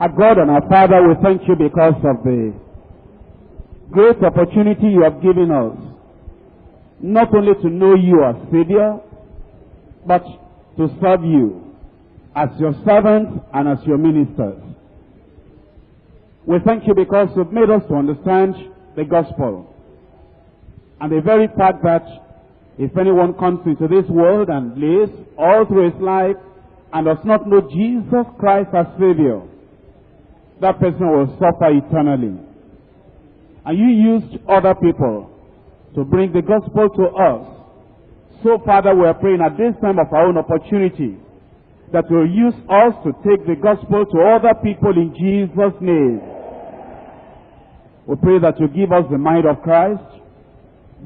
Our God and our Father, we thank you because of the great opportunity you have given us. Not only to know you as Savior, but to serve you as your servants and as your ministers. We thank you because you've made us to understand the gospel. And the very fact that if anyone comes into this world and lives all through his life and does not know Jesus Christ as Savior, that person will suffer eternally. And you used other people to bring the gospel to us. So, Father, we are praying at this time of our own opportunity that you'll use us to take the gospel to other people in Jesus' name. We pray that you give us the mind of Christ,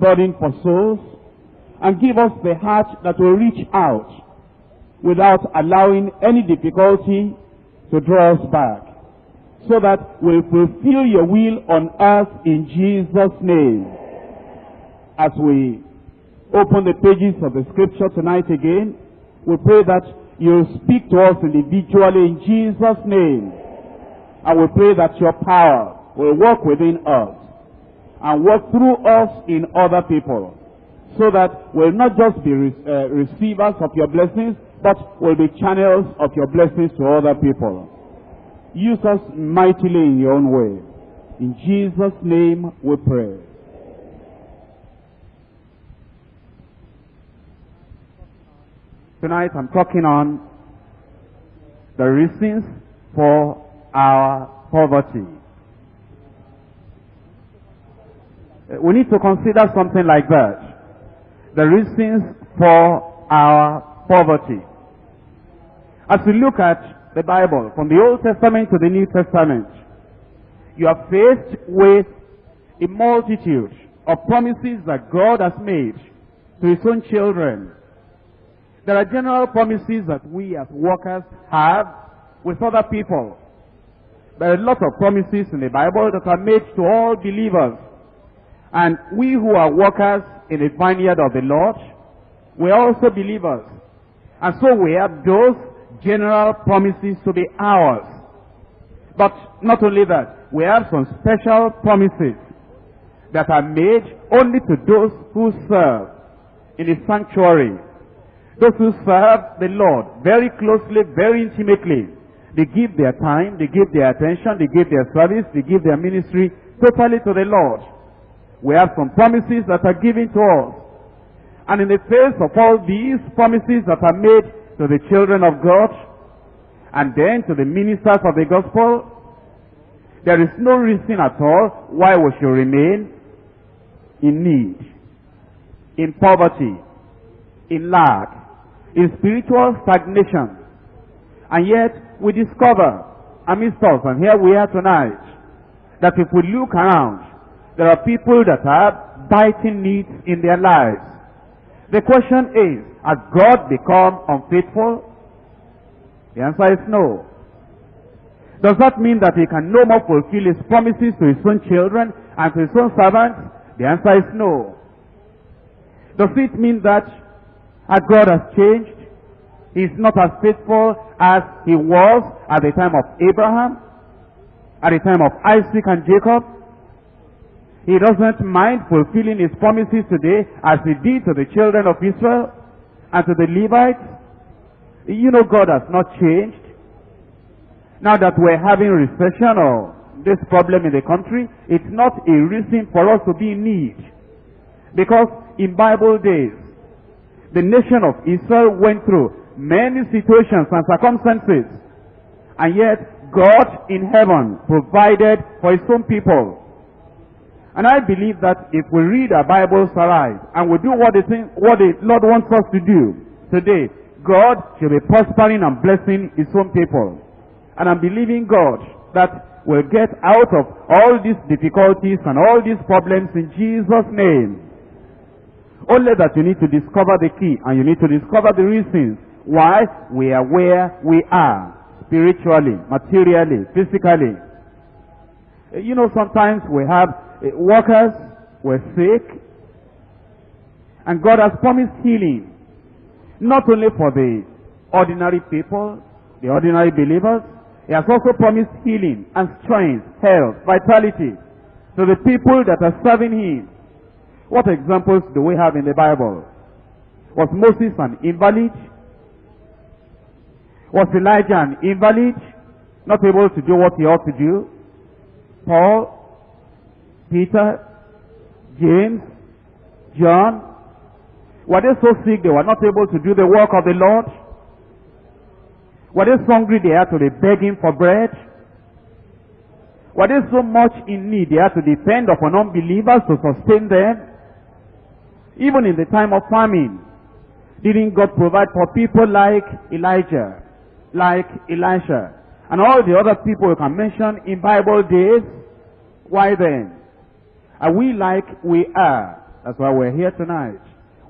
burning for souls, and give us the heart that will reach out without allowing any difficulty to draw us back so that we'll fulfill your will on earth in Jesus' name. As we open the pages of the scripture tonight again, we pray that you'll speak to us individually in Jesus' name. And we pray that your power will work within us and work through us in other people so that we'll not just be re uh, receivers of your blessings, but we'll be channels of your blessings to other people. Use us mightily in your own way. In Jesus' name we pray. Tonight I'm talking on the reasons for our poverty. Uh, we need to consider something like that. The reasons for our poverty. As we look at the Bible, from the Old Testament to the New Testament, you are faced with a multitude of promises that God has made to his own children. There are general promises that we as workers have with other people. There are a lot of promises in the Bible that are made to all believers. And we who are workers in the vineyard of the Lord, we are also believers. And so we have those general promises to be ours. But not only that, we have some special promises that are made only to those who serve in the sanctuary. Those who serve the Lord very closely, very intimately. They give their time, they give their attention, they give their service, they give their ministry totally to the Lord. We have some promises that are given to us. And in the face of all these promises that are made to the children of God, and then to the ministers of the gospel, there is no reason at all why we should remain in need, in poverty, in lack, in spiritual stagnation. And yet, we discover amidst us, and here we are tonight, that if we look around, there are people that have biting needs in their lives. The question is, has God become unfaithful? The answer is no. Does that mean that he can no more fulfill his promises to his own children and to his own servants? The answer is no. Does it mean that as God has changed, he's not as faithful as he was at the time of Abraham, at the time of Isaac and Jacob? He doesn't mind fulfilling his promises today as he did to the children of Israel and to the Levites. You know God has not changed. Now that we're having recession or this problem in the country, it's not a reason for us to be in need. Because in Bible days, the nation of Israel went through many situations and circumstances. And yet, God in heaven provided for his own people. And I believe that if we read our Bibles aright and we do what the, thing, what the Lord wants us to do today, God shall be prospering and blessing his own people. And I'm believing God that we'll get out of all these difficulties and all these problems in Jesus' name. Only that you need to discover the key and you need to discover the reasons why we are where we are. Spiritually, materially, physically. You know, sometimes we have Eh, workers, we're sick, and God has promised healing. Not only for the ordinary people, the ordinary believers, He has also promised healing and strength, health, vitality to the people that are serving him. What examples do we have in the Bible? Was Moses an invalid? Was Elijah an invalid? Not able to do what he ought to do? Paul, Peter, James, John, were they so sick they were not able to do the work of the Lord? Were they so hungry they had to be begging for bread? Were they so much in need they had to depend upon unbelievers to sustain them? Even in the time of famine, didn't God provide for people like Elijah, like Elisha, and all the other people you can mention in Bible days? Why then? Are we like we are? That's why we're here tonight.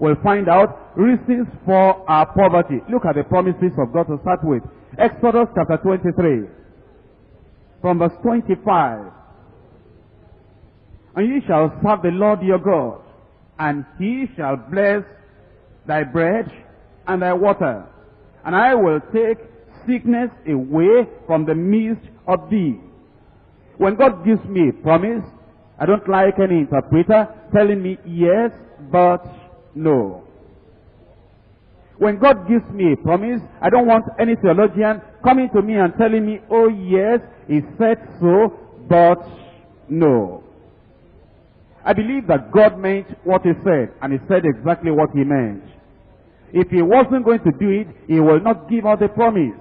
We'll find out reasons for our poverty. Look at the promises of God to start with. Exodus chapter 23. From verse 25. And ye shall serve the Lord your God, and he shall bless thy bread and thy water. And I will take sickness away from the midst of thee. When God gives me a promise, I don't like any interpreter telling me yes, but no. When God gives me a promise, I don't want any theologian coming to me and telling me, oh yes, he said so, but no. I believe that God meant what he said, and he said exactly what he meant. If he wasn't going to do it, he will not give us the promise.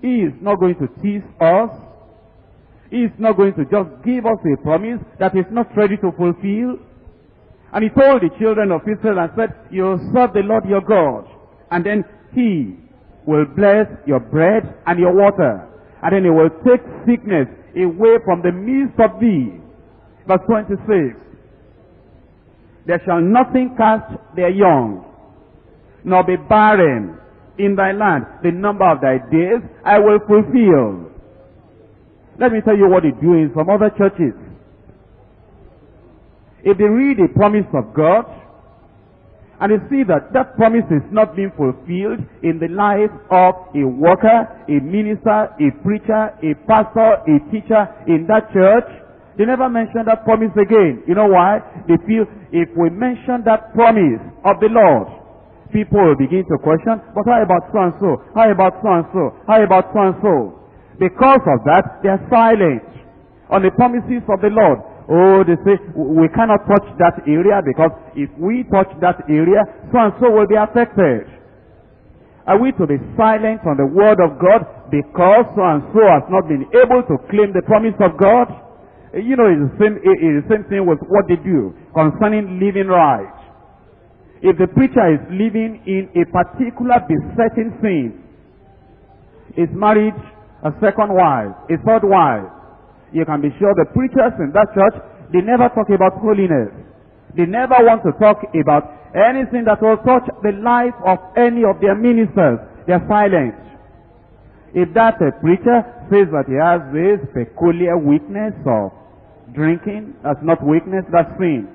He is not going to tease us. He is not going to just give us a promise that is not ready to fulfill. And he told the children of Israel and said, You'll serve the Lord your God. And then he will bless your bread and your water. And then he will take sickness away from the midst of thee. Verse 26. There shall nothing cast their young, nor be barren in thy land. The number of thy days I will fulfill. Let me tell you what they do in some other churches. If they read the promise of God, and they see that that promise is not being fulfilled in the life of a worker, a minister, a preacher, a pastor, a teacher in that church, they never mention that promise again. You know why? They feel if we mention that promise of the Lord, people will begin to question, but how about so and so? How about so and so? How about so and so? Because of that, they are silent on the promises of the Lord. Oh, they say, we cannot touch that area because if we touch that area, so and so will be affected. Are we to be silent on the word of God because so and so has not been able to claim the promise of God? Eh, you know, it's the same, eh, it's the same thing with what they do concerning living right. If the preacher is living in a particular besetting sin, is married a second wife, a third wife, you can be sure the preachers in that church, they never talk about holiness. They never want to talk about anything that will touch the life of any of their ministers. They're silent. If that preacher says that he has this peculiar weakness of drinking, that's not weakness, that's sin.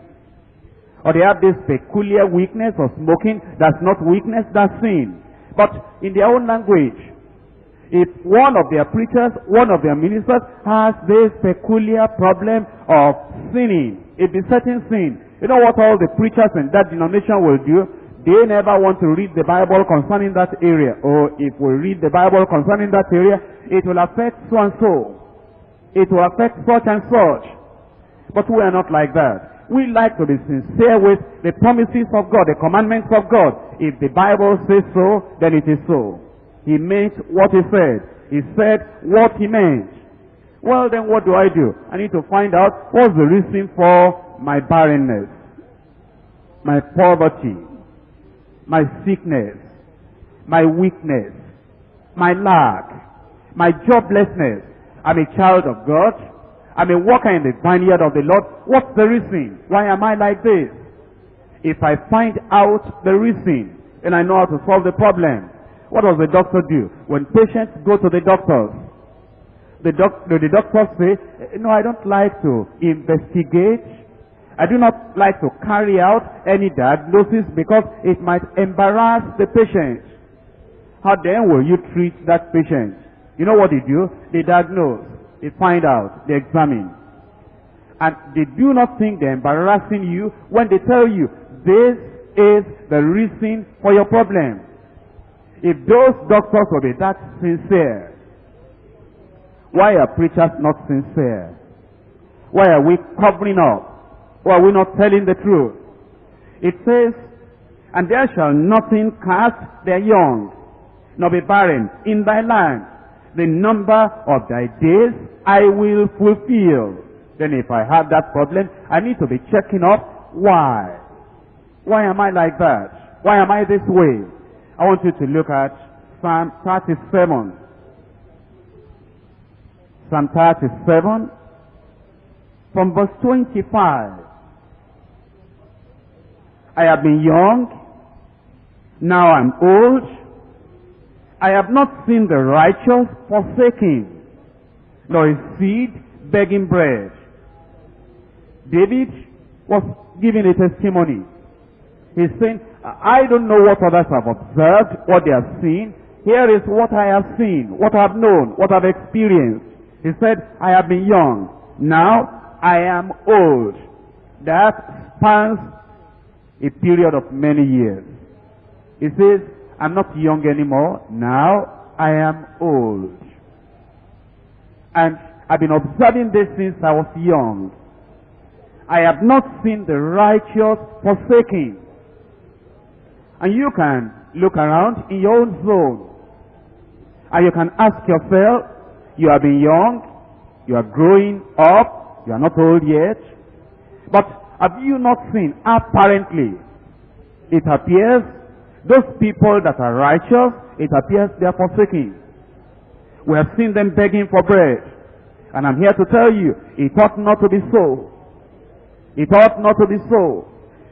Or they have this peculiar weakness of smoking, that's not weakness, that's sin. But in their own language, if one of their preachers, one of their ministers has this peculiar problem of sinning, a besetting sin, you know what all the preachers in that denomination will do? They never want to read the Bible concerning that area. Or if we read the Bible concerning that area, it will affect so and so. It will affect such and such. But we are not like that. We like to be sincere with the promises of God, the commandments of God. If the Bible says so, then it is so. He meant what he said. He said what he meant. Well, then what do I do? I need to find out what's the reason for my barrenness, my poverty, my sickness, my weakness, my lack, my joblessness. I'm a child of God. I'm a worker in the vineyard of the Lord. What's the reason? Why am I like this? If I find out the reason, then I know how to solve the problem. What does the doctor do? When patients go to the doctors, the, doc, the doctors say, eh, no, I don't like to investigate. I do not like to carry out any diagnosis because it might embarrass the patient. How then will you treat that patient? You know what they do? They diagnose, they find out, they examine. And they do not think they're embarrassing you when they tell you, this is the reason for your problem. If those doctors will be that sincere, why are preachers not sincere? Why are we covering up? Why are we not telling the truth? It says, and there shall nothing cast their young, nor be barren in thy land. The number of thy days I will fulfill. Then if I have that problem, I need to be checking up why. Why am I like that? Why am I this way? I want you to look at Psalm 37. Psalm 37 from verse 25. I have been young, now I'm old. I have not seen the righteous forsaken, nor his seed begging bread. David was giving a testimony. He's saying, I don't know what others have observed, what they have seen. Here is what I have seen, what I have known, what I've experienced. He said, I have been young. Now I am old. That spans a period of many years. He says, I'm not young anymore. Now I am old. And I've been observing this since I was young. I have not seen the righteous forsaken. And you can look around in your own zone. And you can ask yourself, you have been young, you are growing up, you are not old yet. But have you not seen, apparently, it appears, those people that are righteous, it appears they are forsaken. We have seen them begging for bread. And I'm here to tell you, it ought not to be so. It ought not to be so.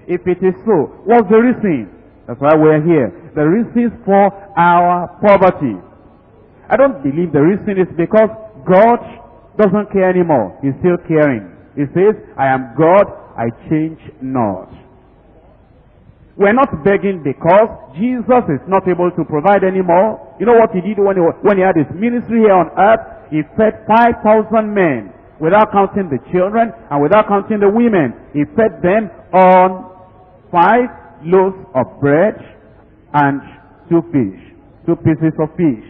If it is so, what's the reason? That's why we're here. The reason for our poverty. I don't believe the reason is because God doesn't care anymore. He's still caring. He says, I am God, I change not. We're not begging because Jesus is not able to provide anymore. You know what he did when he, when he had his ministry here on earth? He fed 5,000 men without counting the children and without counting the women. He fed them on five loaves of bread and two fish, two pieces of fish.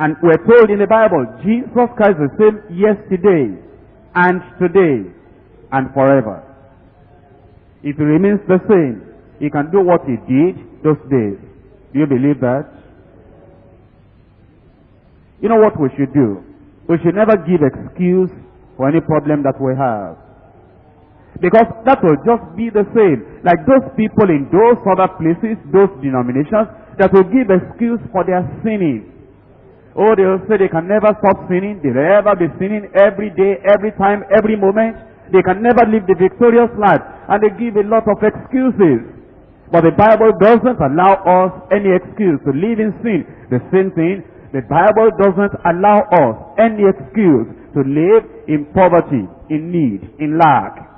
And we're told in the Bible, Jesus Christ is the same yesterday and today and forever. If he remains the same, he can do what he did those days. Do you believe that? You know what we should do? We should never give excuse for any problem that we have. Because that will just be the same. Like those people in those other places, those denominations, that will give excuse for their sinning. Oh, they will say they can never stop sinning. They'll ever be sinning every day, every time, every moment. They can never live the victorious life. And they give a lot of excuses. But the Bible doesn't allow us any excuse to live in sin. The same thing the Bible doesn't allow us any excuse to live in poverty, in need, in lack.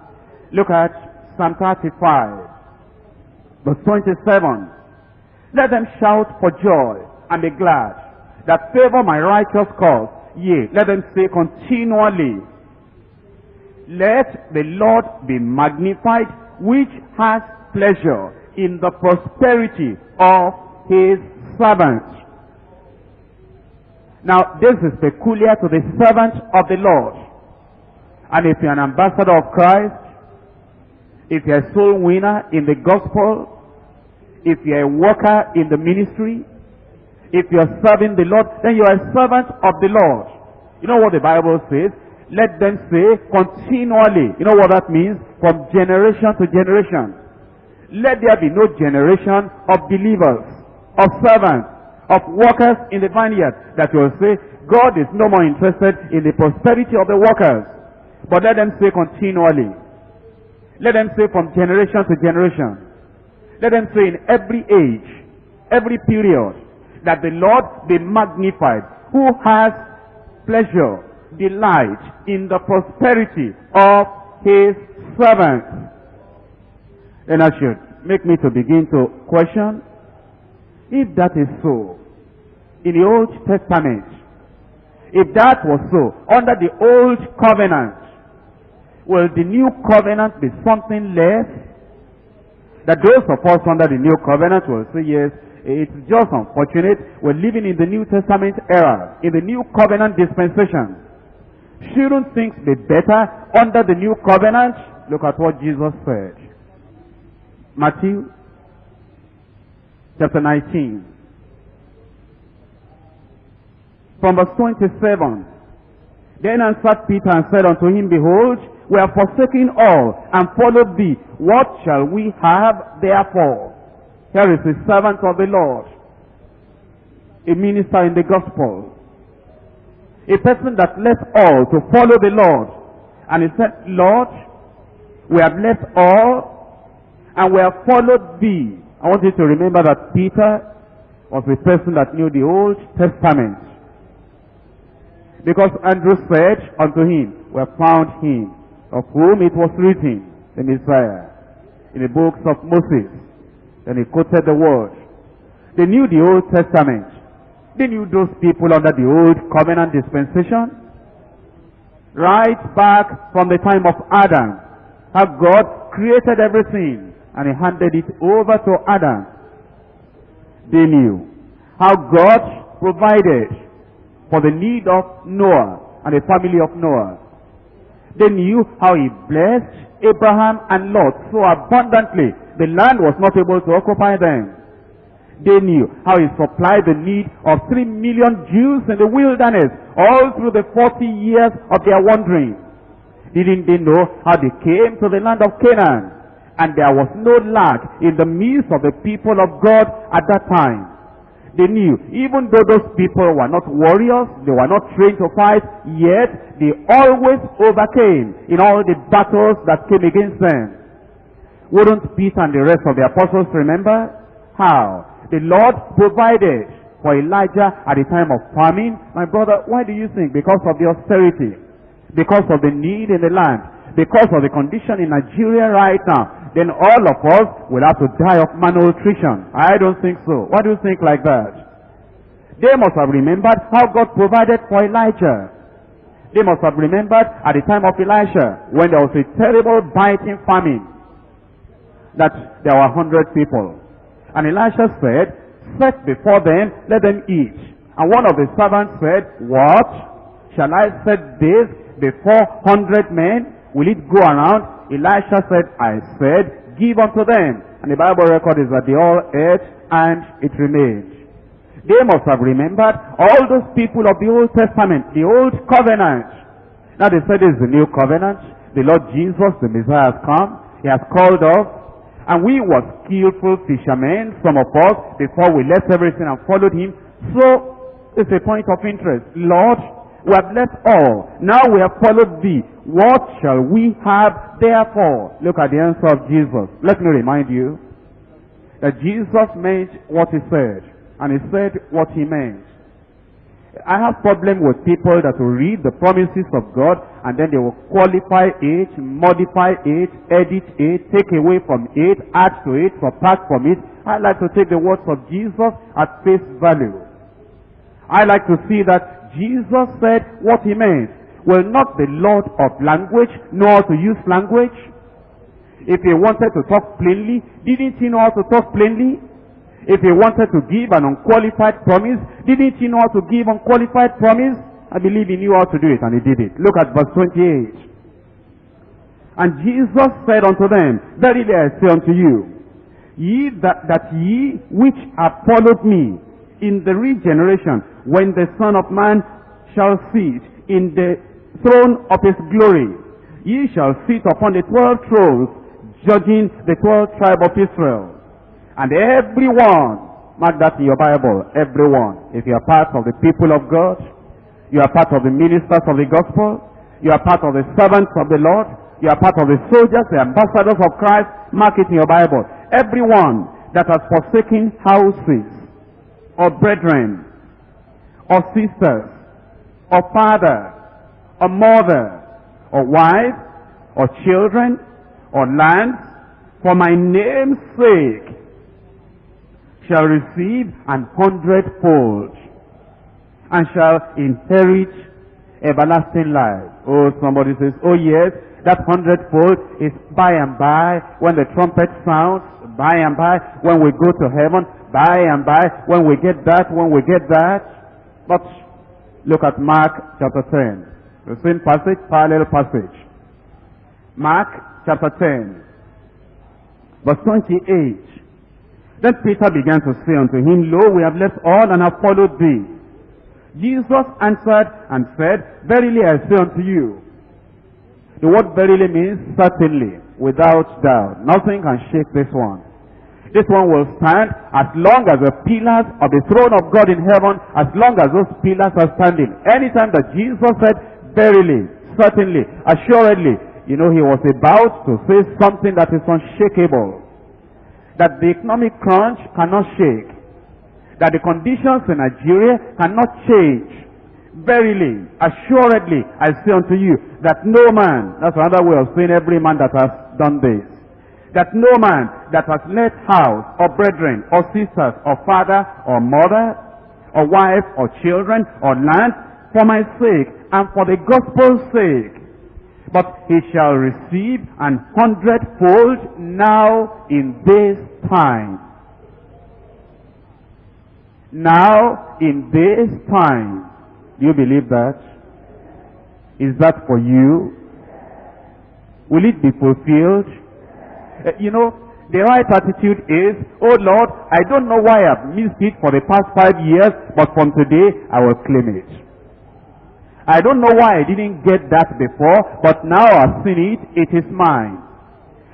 Look at Psalm 35, verse 27. Let them shout for joy and be glad that favor my righteous cause. Yea, let them say continually, Let the Lord be magnified, which has pleasure in the prosperity of his servants. Now, this is peculiar to the servant of the Lord. And if you're an ambassador of Christ, if you're a soul winner in the gospel, if you're a worker in the ministry, if you're serving the Lord, then you're a servant of the Lord. You know what the Bible says? Let them say continually. You know what that means? From generation to generation. Let there be no generation of believers, of servants, of workers in the vineyard that will say, God is no more interested in the prosperity of the workers. But let them say continually. Let them say from generation to generation. Let them say in every age, every period, that the Lord be magnified, who has pleasure, delight in the prosperity of his servants. And I should make me to begin to question if that is so, in the Old Testament. If that was so, under the Old Covenant, will the New Covenant be something less? That those of us under the New Covenant will say, yes, it's just unfortunate we're living in the New Testament era, in the New Covenant dispensation. Shouldn't things be better under the New Covenant? Look at what Jesus said. Matthew chapter 19. From verse 27. Then answered Peter and said unto him, Behold, we have forsaken all and followed thee. What shall we have therefore? Here is a servant of the Lord, a minister in the gospel, a person that left all to follow the Lord. And he said, Lord, we have left all and we have followed thee. I want you to remember that Peter was a person that knew the Old Testament. Because Andrew said unto him, We have found him, of whom it was written, the Messiah, in the books of Moses. Then he quoted the word. They knew the Old Testament. They knew those people under the Old Covenant dispensation. Right back from the time of Adam, how God created everything and he handed it over to Adam. They knew how God provided for the need of Noah and the family of Noah. They knew how he blessed Abraham and Lot so abundantly the land was not able to occupy them. They knew how he supplied the need of three million Jews in the wilderness all through the 40 years of their wandering. Didn't they know how they came to the land of Canaan? And there was no lack in the midst of the people of God at that time. They knew, even though those people were not warriors, they were not trained to fight, yet they always overcame in all the battles that came against them. Wouldn't Peter and the rest of the apostles remember? How? The Lord provided for Elijah at the time of famine. My brother, why do you think? Because of the austerity. Because of the need in the land. Because of the condition in Nigeria right now then all of us will have to die of malnutrition. I don't think so. What do you think like that? They must have remembered how God provided for Elijah. They must have remembered at the time of Elisha when there was a terrible biting famine that there were hundred people. And Elisha said, set before them, let them eat. And one of the servants said, what? Shall I set this before hundred men? Will it go around? Elisha said, I said, give unto them. And the Bible record is that they all ate and it remained. They must have remembered all those people of the Old Testament, the Old Covenant. Now they said it's the New Covenant. The Lord Jesus, the Messiah has come. He has called us. And we were skillful fishermen, some of us, before we left everything and followed him. So, it's a point of interest. Lord, we have left all. Now we have followed thee. What shall we have therefore? Look at the answer of Jesus. Let me remind you that Jesus meant what he said. And he said what he meant. I have problem with people that will read the promises of God and then they will qualify it, modify it, edit it, take away from it, add to it, subtract from it. I like to take the words of Jesus at face value. I like to see that Jesus said what he meant. Will not the Lord of language know how to use language? If he wanted to talk plainly, didn't he know how to talk plainly? If he wanted to give an unqualified promise, didn't he know how to give an unqualified promise? I believe he knew how to do it and he did it. Look at verse 28. And Jesus said unto them, Verily I say unto you, ye that, that ye which have followed me in the regeneration when the Son of Man shall sit in the throne of his glory. Ye shall sit upon the twelve thrones, judging the twelve tribe of Israel. And everyone, mark that in your Bible, everyone, if you are part of the people of God, you are part of the ministers of the gospel, you are part of the servants of the Lord, you are part of the soldiers, the ambassadors of Christ, mark it in your Bible. Everyone that has forsaken houses, or brethren, or sisters, or father, or mother, or wife, or children, or lands, for my name's sake, shall receive an hundredfold. and shall inherit everlasting life. Oh, somebody says, oh yes, that hundredfold is by and by when the trumpet sounds, by and by when we go to heaven, by and by when we get that, when we get that. But look at Mark chapter 10. The same passage, parallel passage. Mark chapter 10, verse 28. Then Peter began to say unto him, Lo, we have left all and have followed thee. Jesus answered and said, Verily I say unto you. The word verily means certainly, without doubt. Nothing can shake this one. This one will stand as long as the pillars of the throne of God in heaven, as long as those pillars are standing. Anytime that Jesus said, verily, certainly, assuredly, you know, he was about to say something that is unshakable that the economic crunch cannot shake, that the conditions in Nigeria cannot change. Verily, assuredly, I say unto you that no man, that's another way of saying every man that has done this, that no man that has left house or brethren or sisters or father or mother or wife or children or land for my sake and for the gospel's sake but he shall receive an hundredfold now in this time. Now in this time. Do you believe that? Is that for you? Will it be fulfilled? Uh, you know, the right attitude is, oh Lord, I don't know why I've missed it for the past five years, but from today I will claim it. I don't know why I didn't get that before, but now I've seen it, it is mine.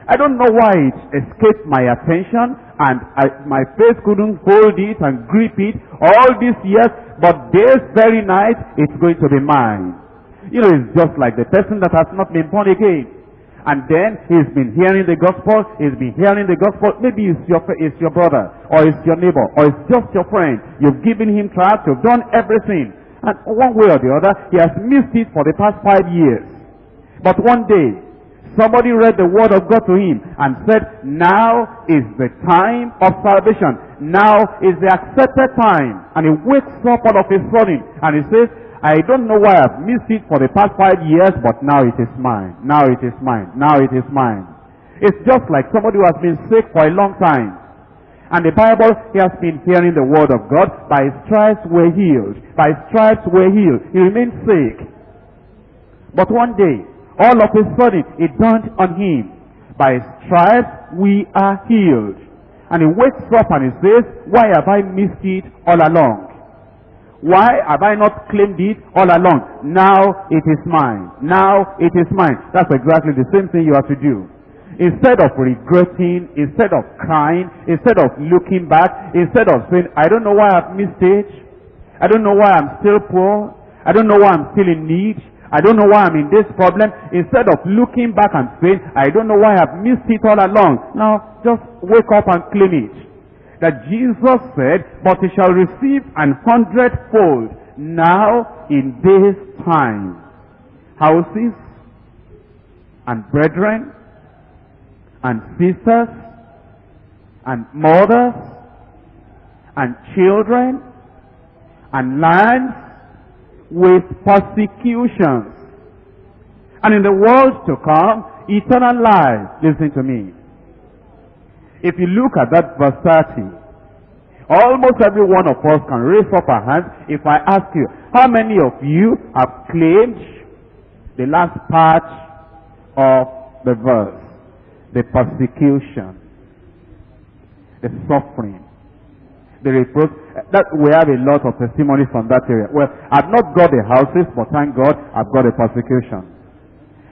I don't know why it escaped my attention and I, my face couldn't hold it and grip it all these years, but this very night it's going to be mine. You know, it's just like the person that has not been born again. And then he's been hearing the gospel, he's been hearing the gospel. Maybe it's your, it's your brother, or it's your neighbor, or it's just your friend. You've given him trust, you've done everything. And one way or the other, he has missed it for the past five years. But one day, somebody read the word of God to him and said, now is the time of salvation. Now is the accepted time. And he wakes up all of a sudden and he says, I don't know why I've missed it for the past five years, but now it is mine. Now it is mine. Now it is mine. It's just like somebody who has been sick for a long time. And the Bible, he has been hearing the word of God. By stripes we're healed. By stripes we're healed. He remained sick. But one day, all of a sudden, it dawned on him. By stripes we are healed. And he wakes up and he says, why have I missed it all along? Why have I not claimed it all along? Now it is mine. Now it is mine. That's exactly the same thing you have to do. Instead of regretting, instead of crying, instead of looking back, instead of saying, I don't know why I've missed it. I don't know why I'm still poor. I don't know why I'm still in need. I don't know why I'm in this problem. Instead of looking back and saying, I don't know why I've missed it all along. Now, just wake up and claim it. That Jesus said, but he shall receive an hundredfold now in this time. Houses and brethren and sisters and mothers and children and lands with persecutions. And in the world to come, eternal life. Listen to me. If you look at that verse 30, almost every one of us can raise up our hands if I ask you, how many of you have claimed the last part of the verse? the persecution, the suffering, the reproach. That we have a lot of testimonies from that area. Well, I've not got the houses, but thank God I've got the persecution.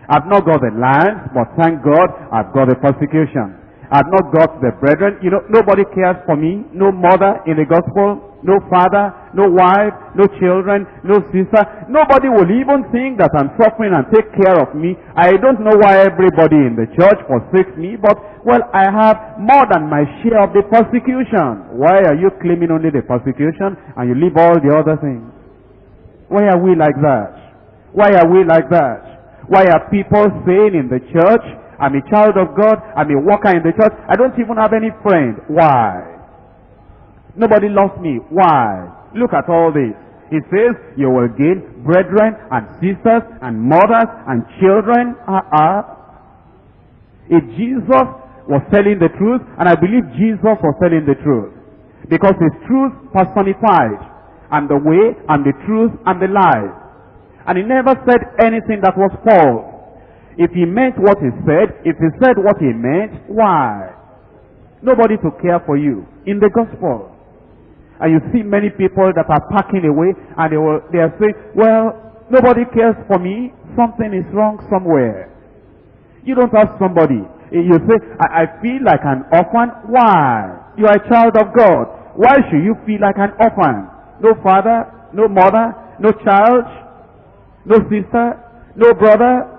I've not got the land, but thank God I've got the persecution. I've not got the brethren. You know, nobody cares for me. No mother in the gospel no father, no wife, no children, no sister. Nobody will even think that I'm suffering and take care of me. I don't know why everybody in the church forsakes me, but, well, I have more than my share of the persecution. Why are you claiming only the persecution and you leave all the other things? Why are we like that? Why are we like that? Why are people saying in the church, I'm a child of God, I'm a worker in the church, I don't even have any friend. Why? Nobody loves me. Why? Look at all this. He says, you will gain brethren and sisters and mothers and children. Uh -uh. If Jesus was telling the truth, and I believe Jesus was telling the truth, because his truth personified, and the way, and the truth, and the life. And he never said anything that was false. If he meant what he said, if he said what he meant, why? Nobody to care for you in the gospel. And you see many people that are packing away and they, will, they are saying, well, nobody cares for me. Something is wrong somewhere. You don't ask somebody. Eh, you say, I, I feel like an orphan. Why? You are a child of God. Why should you feel like an orphan? No father, no mother, no child, no sister, no brother.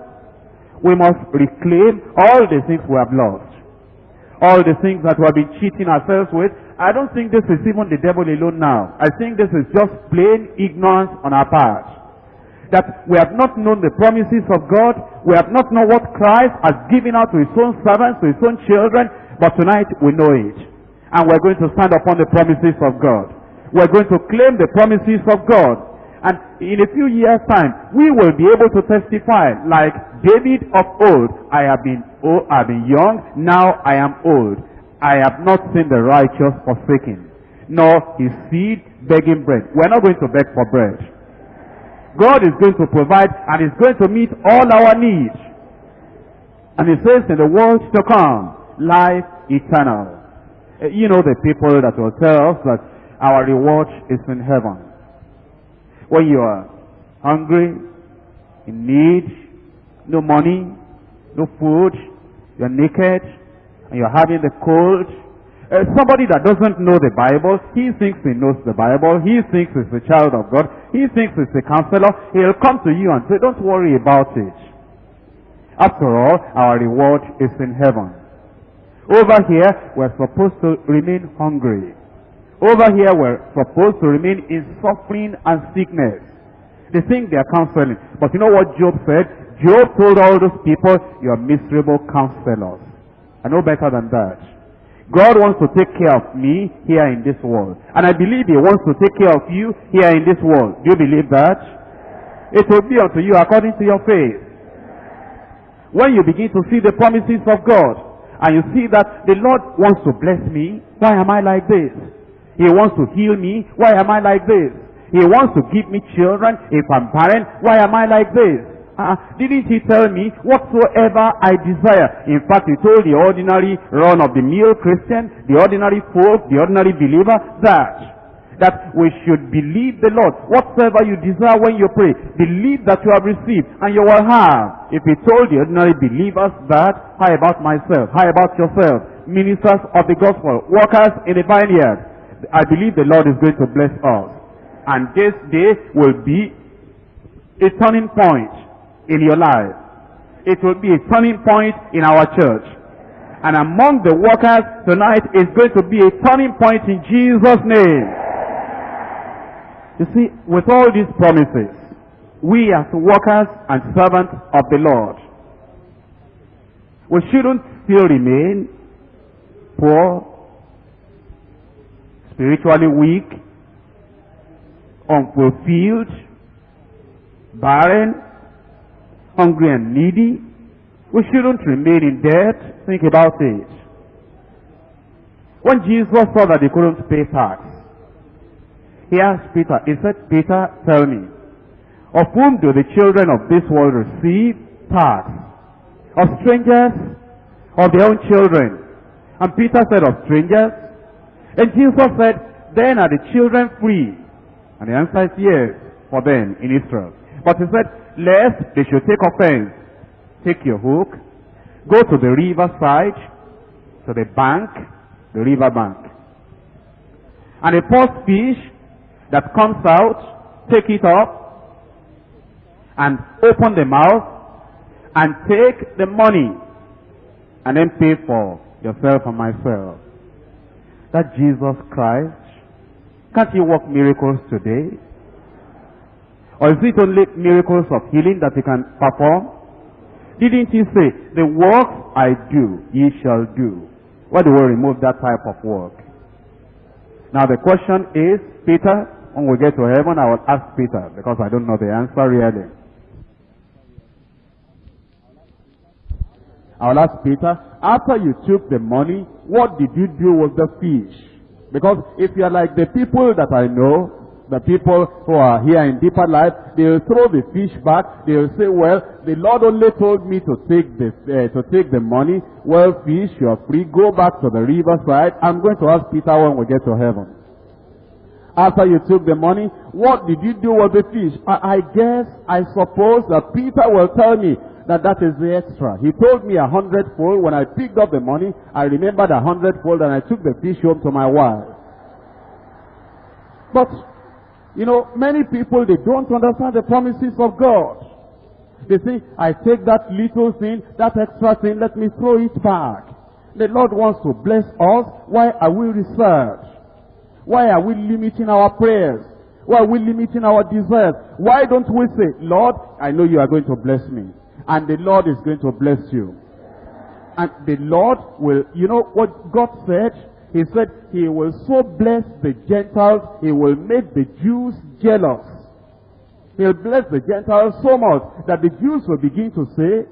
We must reclaim all the things we have lost all the things that we have been cheating ourselves with. I don't think this is even the devil alone now. I think this is just plain ignorance on our part. That we have not known the promises of God. We have not known what Christ has given out to his own servants, to his own children. But tonight we know it. And we're going to stand upon the promises of God. We're going to claim the promises of God. And in a few years' time, we will be able to testify like David of old. I have been old, I have been young, now I am old. I have not seen the righteous forsaken, nor his seed begging bread. We're not going to beg for bread. God is going to provide and is going to meet all our needs. And he says in the world to come, life eternal. Uh, you know the people that will tell us that our reward is in heaven. When you are hungry, in need, no money, no food, you're naked, and you're having the cold. Uh, somebody that doesn't know the Bible, he thinks he knows the Bible, he thinks he's a child of God, he thinks he's a counselor, he'll come to you and say, don't worry about it. After all, our reward is in heaven. Over here, we're supposed to remain hungry. Over here, we're supposed to remain in suffering and sickness. They think they are counseling. But you know what Job said? Job told all those people, you are miserable counselors. I know better than that. God wants to take care of me here in this world. And I believe He wants to take care of you here in this world. Do you believe that? It will be unto you according to your faith. When you begin to see the promises of God, and you see that the Lord wants to bless me, why am I like this? He wants to heal me. Why am I like this? He wants to give me children. If I'm barren, why am I like this? Uh, didn't he tell me whatsoever I desire? In fact, he told the ordinary run-of-the-mill Christian, the ordinary folk, the ordinary believer, that that we should believe the Lord. Whatsoever you desire when you pray, believe that you have received and you will have. If he told the ordinary believers that, how about myself? How about yourself? Ministers of the gospel, workers in the vineyard. I believe the Lord is going to bless us. And this day will be a turning point in your life. It will be a turning point in our church. And among the workers tonight is going to be a turning point in Jesus' name. You see, with all these promises, we as workers and servants of the Lord, we shouldn't still remain poor, spiritually weak, unfulfilled, barren, hungry and needy. We shouldn't remain in debt. Think about it. When Jesus saw that they couldn't pay tax, he asked Peter, he said, Peter, tell me, of whom do the children of this world receive tax? Of strangers? Of their own children? And Peter said, of strangers? And Jesus said, then are the children free? And the answer is yes, for them in Israel. But he said, lest they should take offense. Take your hook, go to the river side, to the bank, the river bank. And a first fish that comes out, take it up, and open the mouth, and take the money, and then pay for yourself and myself that Jesus Christ? Can't he work miracles today? Or is it only miracles of healing that he can perform? Didn't he say, the work I do, ye shall do? Why do we remove that type of work? Now the question is, Peter, when we get to heaven, I will ask Peter because I don't know the answer really. I will ask Peter, after you took the money, what did you do with the fish? Because if you are like the people that I know, the people who are here in deeper life, they will throw the fish back. They will say, well, the Lord only told me to take the, uh, to take the money. Well, fish, you are free. Go back to the riverside. I'm going to ask Peter when we get to heaven. After you took the money, what did you do with the fish? I, I guess, I suppose that Peter will tell me that that is the extra. He told me a hundredfold. When I picked up the money, I remembered a hundredfold and I took the fish home to my wife. But you know, many people, they don't understand the promises of God. They say, I take that little thing, that extra thing, let me throw it back. The Lord wants to bless us. Why are we reserved? Why are we limiting our prayers? Why are we limiting our desires? Why don't we say, Lord, I know you are going to bless me. And the Lord is going to bless you. And the Lord will, you know what God said? He said he will so bless the Gentiles, he will make the Jews jealous. He'll bless the Gentiles so much that the Jews will begin to say,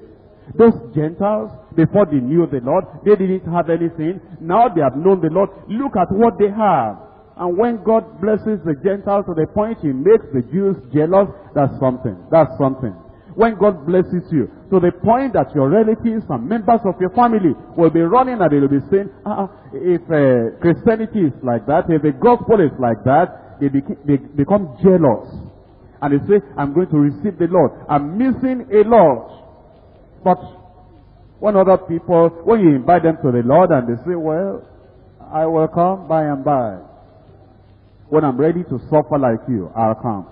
those Gentiles, before they knew the Lord, they didn't have anything. Now they have known the Lord. Look at what they have. And when God blesses the Gentiles to the point he makes the Jews jealous, that's something. That's something when God blesses you. To the point that your relatives and members of your family will be running and they will be saying, ah, if uh, Christianity is like that, if the gospel is like that, they, they become jealous. And they say, I'm going to receive the Lord. I'm missing a lot. But when other people, when you invite them to the Lord and they say, well, I will come by and by. When I'm ready to suffer like you, I'll come.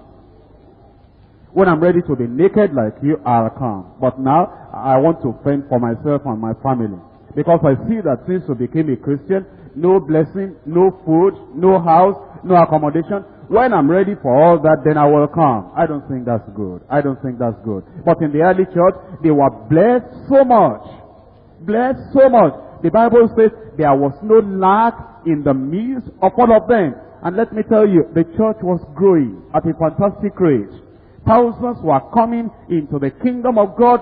When I'm ready to be naked like you, I'll come. But now, I want to fend for myself and my family. Because I see that since you became a Christian, no blessing, no food, no house, no accommodation. When I'm ready for all that, then I will come. I don't think that's good. I don't think that's good. But in the early church, they were blessed so much. Blessed so much. The Bible says there was no lack in the midst of all of them. And let me tell you, the church was growing at a fantastic rate. Thousands were coming into the kingdom of God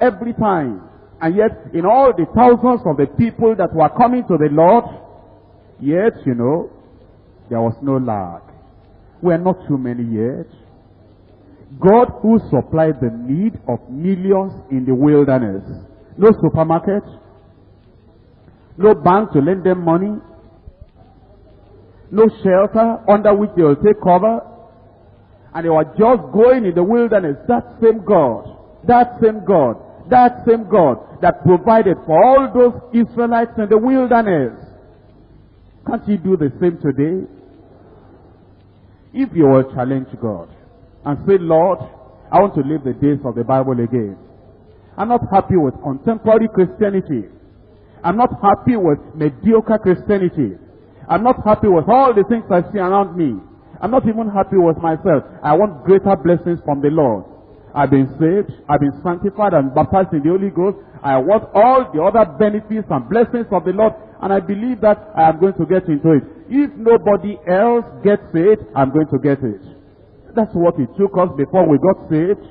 every time. And yet, in all the thousands of the people that were coming to the Lord, yet, you know, there was no lack. We are not too many yet. God who supplied the need of millions in the wilderness. No supermarket. No bank to lend them money. No shelter under which they will take cover and they were just going in the wilderness. That same God, that same God, that same God that provided for all those Israelites in the wilderness. Can't you do the same today? If you will challenge God and say, Lord, I want to live the days of the Bible again. I'm not happy with contemporary Christianity. I'm not happy with mediocre Christianity. I'm not happy with all the things I see around me. I'm not even happy with myself. I want greater blessings from the Lord. I've been saved, I've been sanctified and baptized in the Holy Ghost. I want all the other benefits and blessings of the Lord, and I believe that I am going to get into it. If nobody else gets it, I'm going to get it. That's what it took us before we got saved.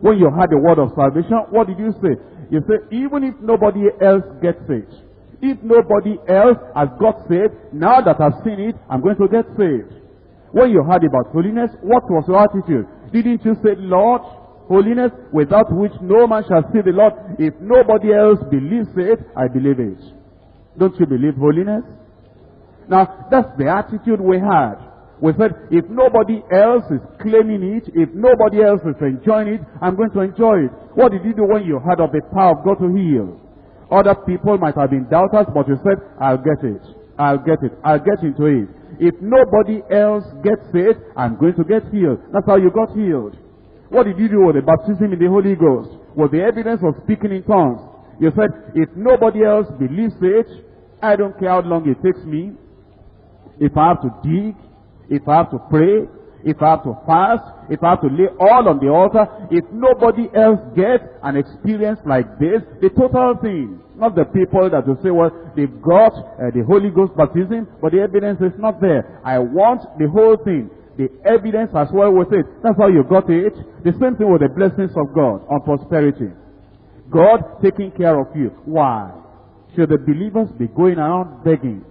When you had the word of salvation, what did you say? You say, even if nobody else gets it, if nobody else has got saved, now that I've seen it, I'm going to get saved. When you heard about holiness, what was your attitude? Didn't you say, Lord, holiness without which no man shall see the Lord? If nobody else believes it, I believe it. Don't you believe holiness? Now, that's the attitude we had. We said, if nobody else is claiming it, if nobody else is enjoying it, I'm going to enjoy it. What did you do when you heard of the power of God to heal? Other people might have been doubters, but you said, I'll get it. I'll get it. I'll get into it. If nobody else gets it, I'm going to get healed. That's how you got healed. What did you do with the baptism in the Holy Ghost? Was the evidence of speaking in tongues. You said, if nobody else believes it, I don't care how long it takes me. If I have to dig, if I have to pray, if I have to fast, if I have to lay all on the altar, if nobody else gets an experience like this, the total thing, not the people that will say, well, they've got uh, the Holy Ghost baptism, but the evidence is not there. I want the whole thing. the evidence as well with it. That's how you got it. The same thing with the blessings of God on prosperity. God taking care of you. Why? Should the believers be going around begging?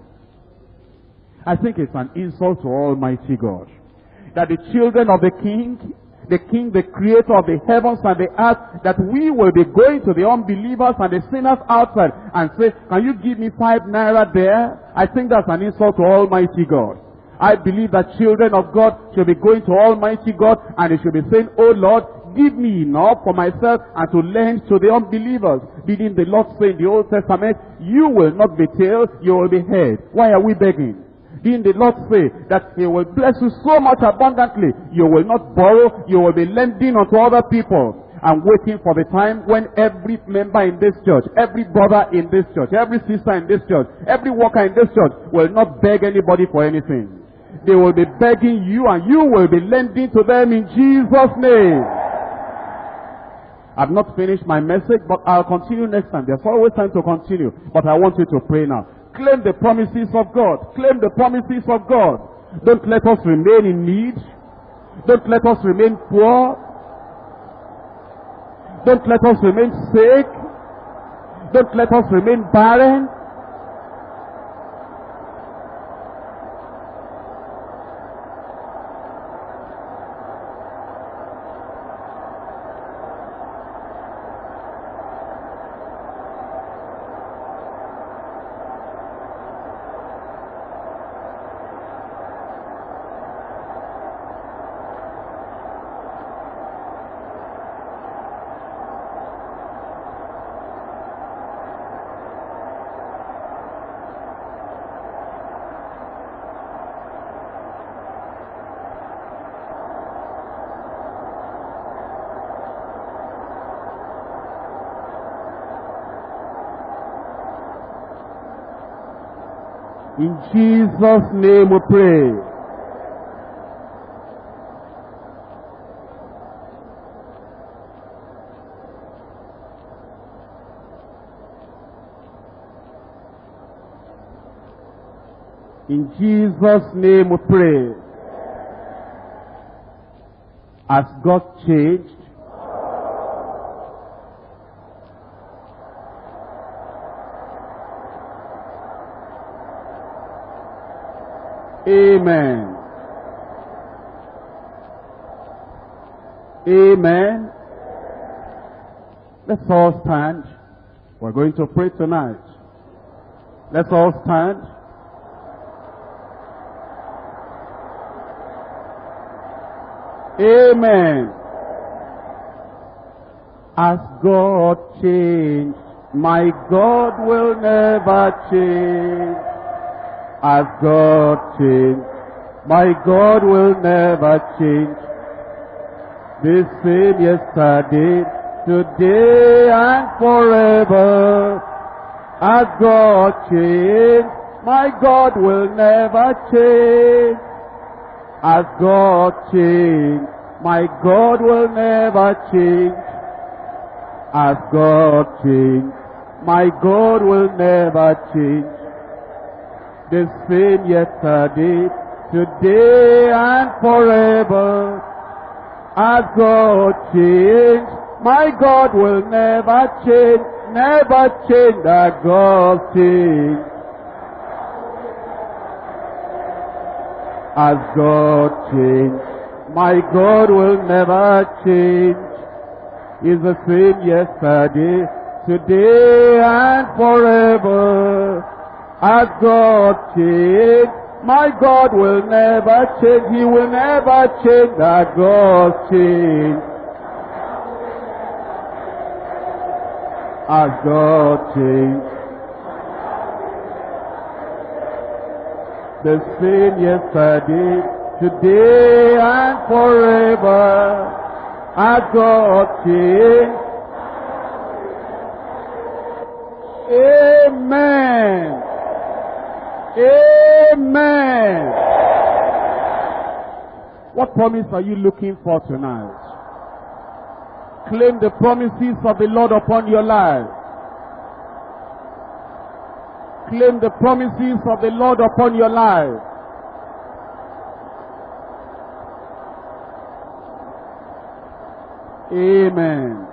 I think it's an insult to Almighty God. That the children of the king the king, the creator of the heavens and the earth, that we will be going to the unbelievers and the sinners outside and say, can you give me five naira there? I think that's an insult to Almighty God. I believe that children of God should be going to Almighty God and they should be saying, Oh Lord, give me enough for myself and to lend to the unbelievers. Didn't the Lord say in the Old Testament, you will not be tail, you will be head. Why are we begging? Didn't the Lord say that He will bless you so much abundantly? You will not borrow, you will be lending unto other people. and waiting for the time when every member in this church, every brother in this church, every sister in this church, every worker in this church will not beg anybody for anything. They will be begging you and you will be lending to them in Jesus' name. I've not finished my message, but I'll continue next time. There's always time to continue. But I want you to pray now. Claim the promises of God. Claim the promises of God. Don't let us remain in need. Don't let us remain poor. Don't let us remain sick. Don't let us remain barren. In Jesus' name we pray. In Jesus' name we pray. Has God changed? Amen. Amen. Let's all stand. We're going to pray tonight. Let's all stand. Amen. As God changed, my God will never change. As God changed, my God will never change. The same yesterday, today and forever. As God changed, my God will never change. As God changed, my God will never change. As God changed, my God will never change. The same yesterday, today and forever. As God changed, my God will never change, never change that God changed. As God changed, my God will never change. Is the same yesterday, today and forever. As God changed, my God will never change. He will never change that God changed. As God changed. The same yesterday, today and forever. As God changed. Amen. Amen. What promise are you looking for tonight? Claim the promises of the Lord upon your life. Claim the promises of the Lord upon your life. Amen.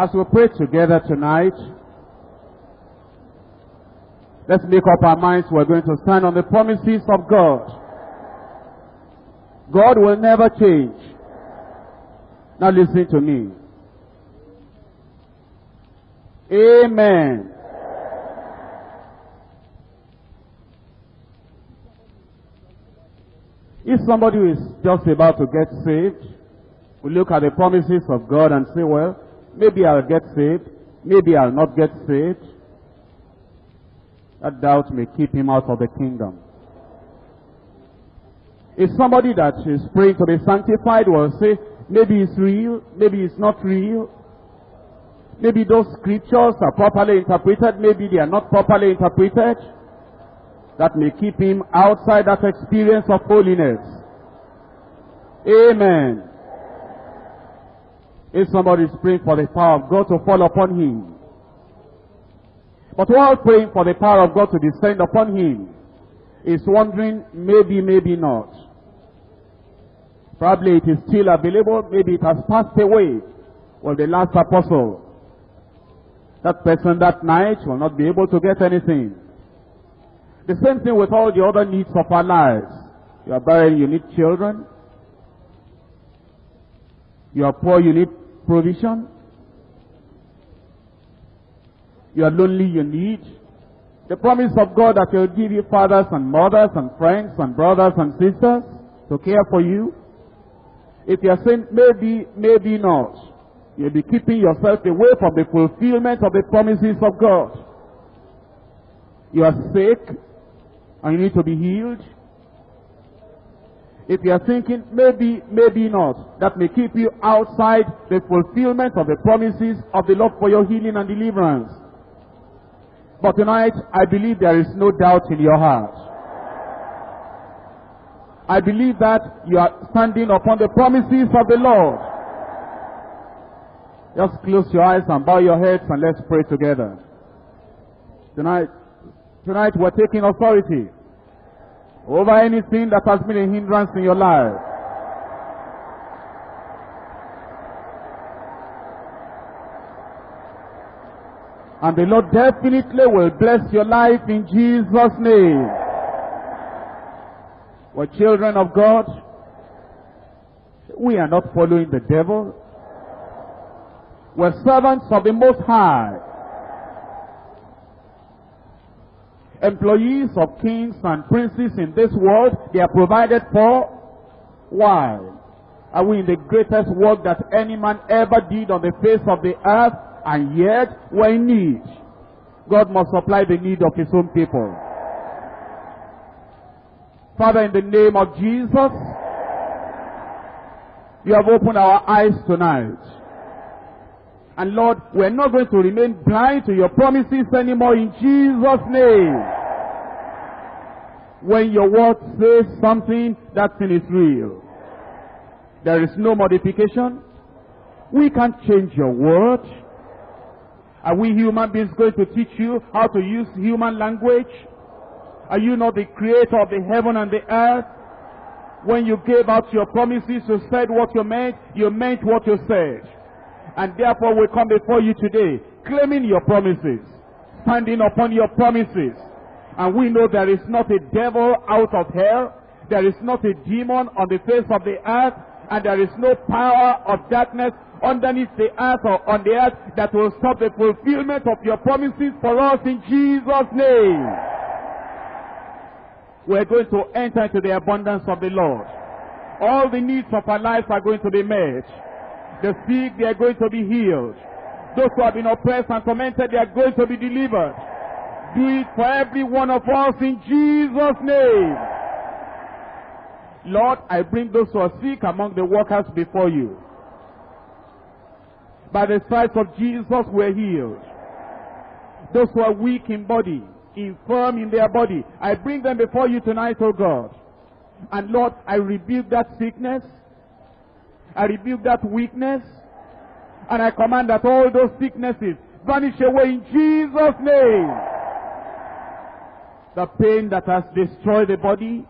As we pray together tonight, let's make up our minds we're going to stand on the promises of God. God will never change. Now listen to me. Amen. If somebody is just about to get saved, we look at the promises of God and say, well, maybe I'll get saved, maybe I'll not get saved. That doubt may keep him out of the kingdom. If somebody that is praying to be sanctified will say, maybe it's real, maybe it's not real. Maybe those scriptures are properly interpreted, maybe they are not properly interpreted that may keep him outside that experience of holiness. Amen. If somebody is praying for the power of God to fall upon him, but while praying for the power of God to descend upon him, is wondering, maybe, maybe not. Probably it is still available, maybe it has passed away. Well, the last apostle, that person that night will not be able to get anything. The same thing with all the other needs of our lives. You are barren, you need children. You are poor, you need provision. You are lonely, you need. The promise of God that He will give you fathers and mothers and friends and brothers and sisters to care for you. If you are saying maybe, maybe not, you'll be keeping yourself away from the fulfillment of the promises of God. You are sick, and you need to be healed. If you are thinking, maybe, maybe not, that may keep you outside the fulfillment of the promises of the Lord for your healing and deliverance. But tonight, I believe there is no doubt in your heart. I believe that you are standing upon the promises of the Lord. Just close your eyes and bow your heads and let's pray together. Tonight, Tonight we're taking authority over anything that has been a hindrance in your life. And the Lord definitely will bless your life in Jesus' name. We're children of God. We are not following the devil. We're servants of the Most High. Employees of kings and princes in this world, they are provided for. Why? Are we in the greatest work that any man ever did on the face of the earth, and yet we're in need? God must supply the need of his own people. Father, in the name of Jesus, you have opened our eyes tonight. And Lord, we're not going to remain blind to your promises anymore in Jesus' name. When your word says something, that thing is real. There is no modification. We can't change your word. Are we human beings going to teach you how to use human language? Are you not the creator of the heaven and the earth? When you gave out your promises, you said what you meant, you meant what you said. And therefore we come before you today, claiming your promises, standing upon your promises. And we know there is not a devil out of hell, there is not a demon on the face of the earth, and there is no power of darkness underneath the earth or on the earth that will stop the fulfillment of your promises for us in Jesus' name. We're going to enter into the abundance of the Lord. All the needs of our lives are going to be met. The sick, they are going to be healed. Those who have been oppressed and tormented, they are going to be delivered. Do it for every one of us in Jesus' name. Lord, I bring those who are sick among the workers before you. By the stripes of Jesus, we're healed. Those who are weak in body, infirm in their body, I bring them before you tonight, O God. And Lord, I rebuke that sickness. I rebuke that weakness. And I command that all those sicknesses vanish away in Jesus' name. the pain that has destroyed the body.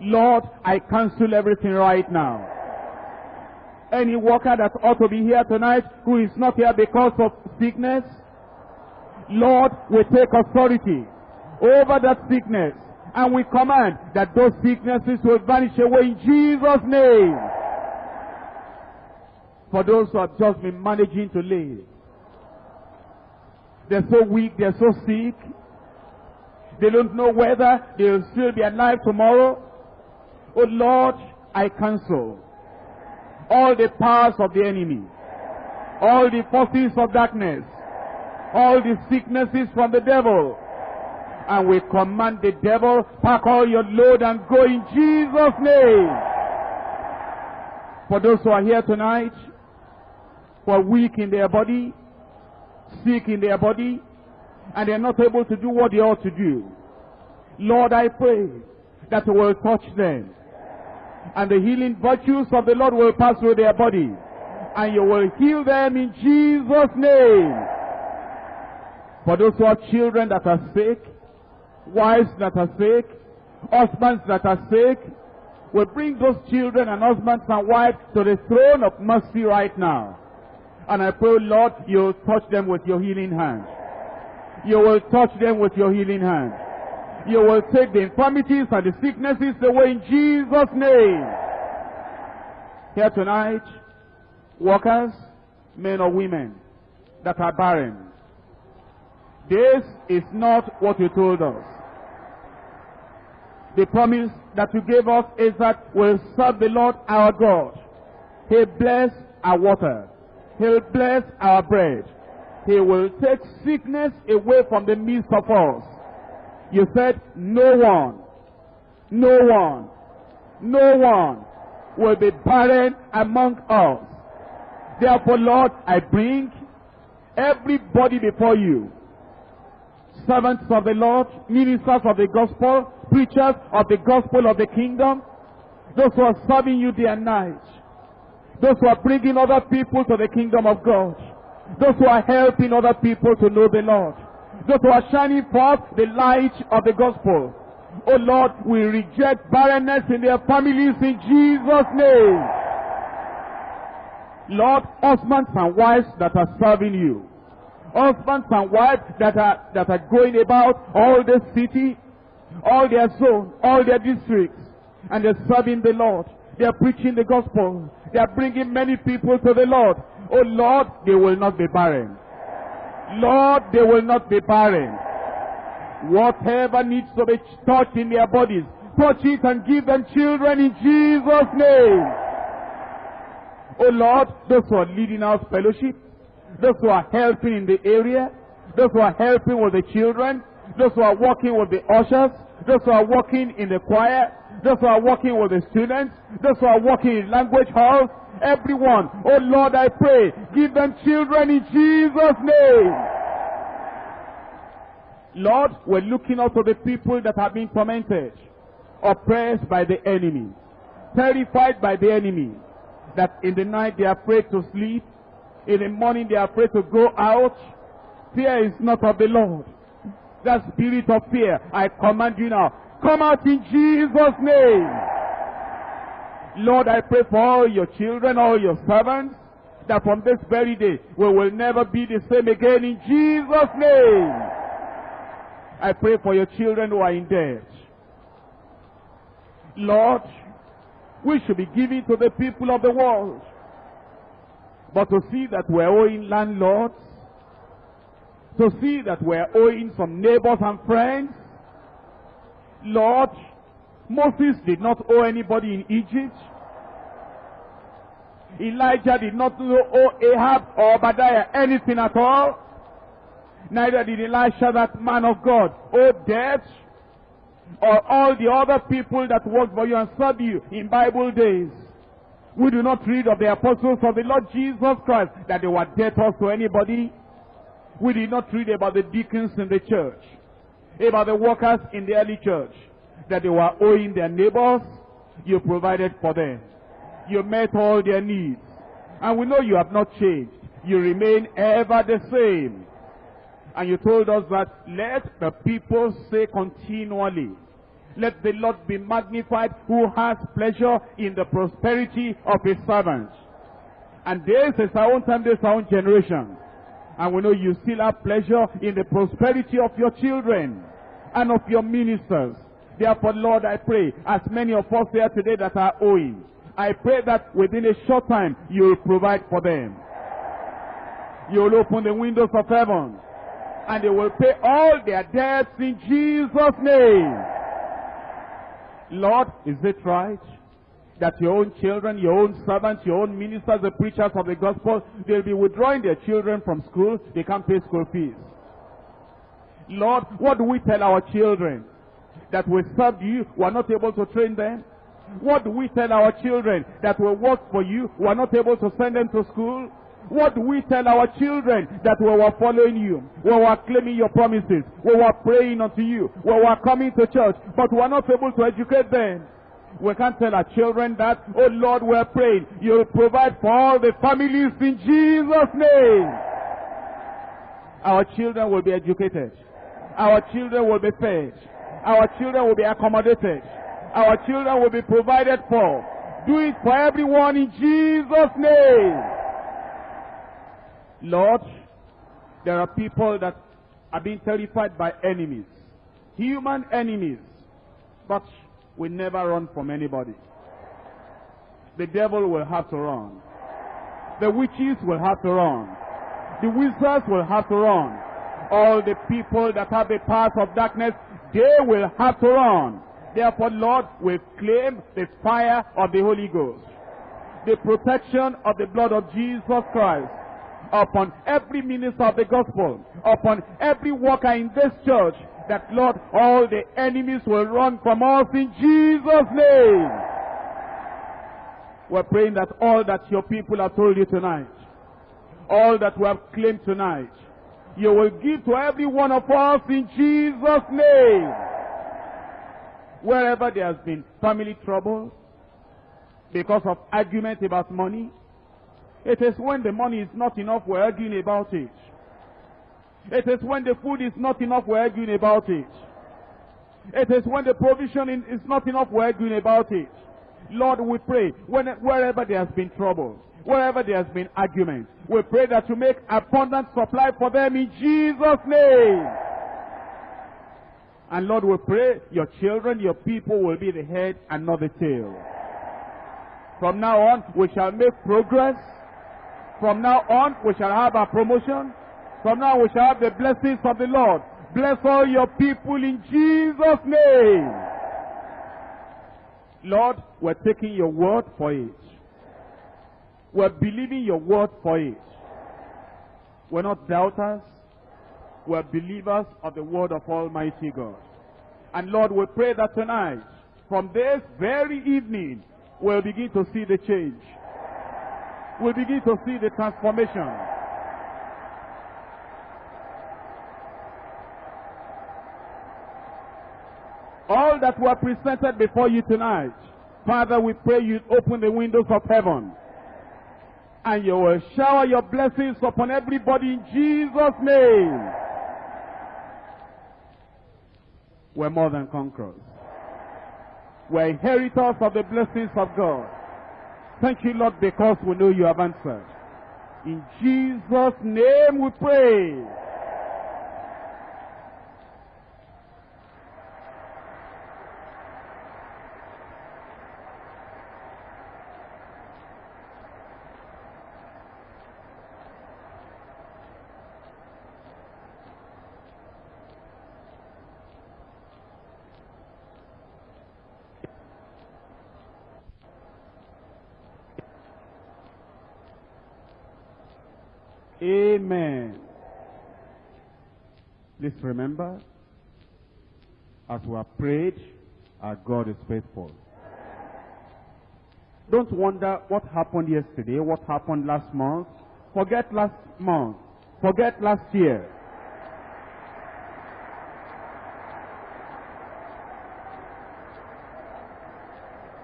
Lord, I cancel everything right now. Any worker that ought to be here tonight who is not here because of sickness, Lord, we take authority over that sickness and we command that those sicknesses will vanish away in Jesus' name. For those who have just been managing to live, they're so weak, they're so sick, they don't know whether they'll still be alive tomorrow. Oh Lord, I cancel all the powers of the enemy, all the forces of darkness, all the sicknesses from the devil. And we command the devil, pack all your load and go in Jesus' name. For those who are here tonight, who are weak in their body, sick in their body, and they're not able to do what they ought to do. Lord, I pray that you will touch them. And the healing virtues of the Lord will pass through their body. And you will heal them in Jesus' name. For those who have children that are sick, wives that are sick, husbands that are sick, we bring those children and husbands and wives to the throne of mercy right now. And I pray, Lord, you'll touch them with your healing hand. You will touch them with your healing hand. You will take the infirmities and the sicknesses away in Jesus' name. Here tonight, workers, men or women that are barren. This is not what you told us. The promise that you gave us is that we'll serve the Lord our God. He'll bless our water. He'll bless our bread. He will take sickness away from the midst of us. You said, no one, no one, no one will be barren among us. Therefore, Lord, I bring everybody before you. Servants of the Lord, ministers of the gospel, preachers of the gospel of the kingdom, those who are serving you day and night, those who are bringing other people to the kingdom of God, those who are helping other people to know the Lord, those who are shining forth the light of the gospel. Oh Lord, we reject barrenness in their families in Jesus' name. Lord, husbands and wives that are serving you. Husbands and wives that are, that are going about all the city, all their zone, all their districts, and they're serving the Lord. They are preaching the gospel. They are bringing many people to the Lord. Oh Lord, they will not be barren. Lord, they will not be barren. Whatever needs to be touched in their bodies, touch it and give them children in Jesus' name. Oh Lord, those who are leading our fellowship, those who are helping in the area, those who are helping with the children, those who are working with the ushers, those who are working in the choir, those who are working with the students, those who are working in language halls, everyone. Oh Lord, I pray, give them children in Jesus' name. Lord, we're looking out for the people that have been tormented, oppressed by the enemy, terrified by the enemy, that in the night they are afraid to sleep, in the morning they are afraid to go out. Fear is not of the Lord. That spirit of fear, I command you now, come out in Jesus' name. Lord, I pray for all your children, all your servants, that from this very day we will never be the same again in Jesus' name. I pray for your children who are in debt. Lord, we should be giving to the people of the world. But to see that we're owing landlords, to see that we're owing some neighbors and friends, Lord, Moses did not owe anybody in Egypt. Elijah did not owe Ahab or Obadiah anything at all. Neither did Elisha, that man of God, owe debt or all the other people that worked for you and served you in Bible days. We do not read of the apostles of the Lord Jesus Christ that they were debtors to anybody. We did not read about the deacons in the church, about the workers in the early church that they were owing their neighbors, you provided for them. You met all their needs. And we know you have not changed. You remain ever the same. And you told us that let the people say continually, let the Lord be magnified who has pleasure in the prosperity of his servants. And this is our own time, this is our own generation. And we know you still have pleasure in the prosperity of your children and of your ministers. Therefore, Lord, I pray, as many of us here today that are owing, I pray that within a short time, you will provide for them. You will open the windows of heaven, and they will pay all their debts in Jesus' name. Lord, is it right that your own children, your own servants, your own ministers, the preachers of the gospel, they'll be withdrawing their children from school, they can't pay school fees. Lord, what do we tell our children? That we served you, we are not able to train them? What do we tell our children? That we work for you, we are not able to send them to school? What do we tell our children? That we were following you, we were claiming your promises, we were praying unto you, we were coming to church, but we are not able to educate them. We can't tell our children that, oh Lord, we're praying. You'll provide for all the families in Jesus' name. Our children will be educated. Our children will be fed. Our children will be accommodated. Our children will be provided for. Do it for everyone in Jesus' name. Lord, there are people that are being terrified by enemies. Human enemies. But we never run from anybody. The devil will have to run. The witches will have to run. The wizards will have to run. All the people that have the powers of darkness, they will have to run. Therefore, Lord, we claim the fire of the Holy Ghost. The protection of the blood of Jesus Christ upon every minister of the gospel, upon every worker in this church, that Lord, all the enemies will run from us in Jesus' name. We're praying that all that your people have told you tonight, all that we have claimed tonight, you will give to every one of us in Jesus' name. Wherever there has been family trouble, because of argument about money, it is when the money is not enough we're arguing about it. It is when the food is not enough we're arguing about it. It is when the provision is not enough we're arguing about it. Lord, we pray when, wherever there has been trouble, wherever there has been argument, we pray that you make abundant supply for them in Jesus' name. And Lord, we pray your children, your people will be the head and not the tail. From now on, we shall make progress. From now on, we shall have a promotion. From now, we shall have the blessings of the Lord. Bless all your people in Jesus' name. Lord, we're taking your word for it. We're believing your word for it. We're not doubters. We're believers of the word of Almighty God. And Lord, we pray that tonight, from this very evening, we'll begin to see the change. We'll begin to see the transformation. All that were presented before you tonight, Father, we pray you open the windows of heaven and you will shower your blessings upon everybody in Jesus' name. We're more than conquerors. We're inheritors of the blessings of God. Thank you, Lord, because we know you have answered. In Jesus' name we pray. Amen. Please remember, as we have prayed, our God is faithful. Don't wonder what happened yesterday, what happened last month. Forget last month. Forget last year.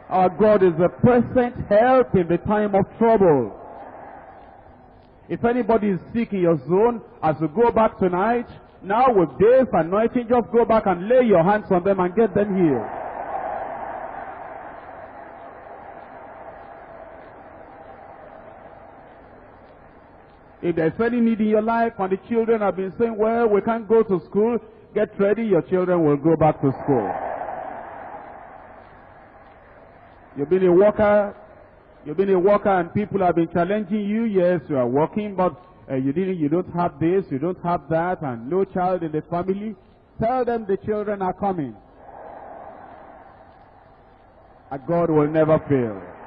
Our God is a present help in the time of trouble. If anybody is sick in your zone, as you go back tonight, now with this anointing, just go back and lay your hands on them and get them healed. If there's any need in your life and the children have been saying, well, we can't go to school, get ready, your children will go back to school. You've been a worker, you've been a worker and people have been challenging you. Yes, you are working, but uh, you didn't, you don't have this, you don't have that, and no child in the family. Tell them the children are coming. And God will never fail.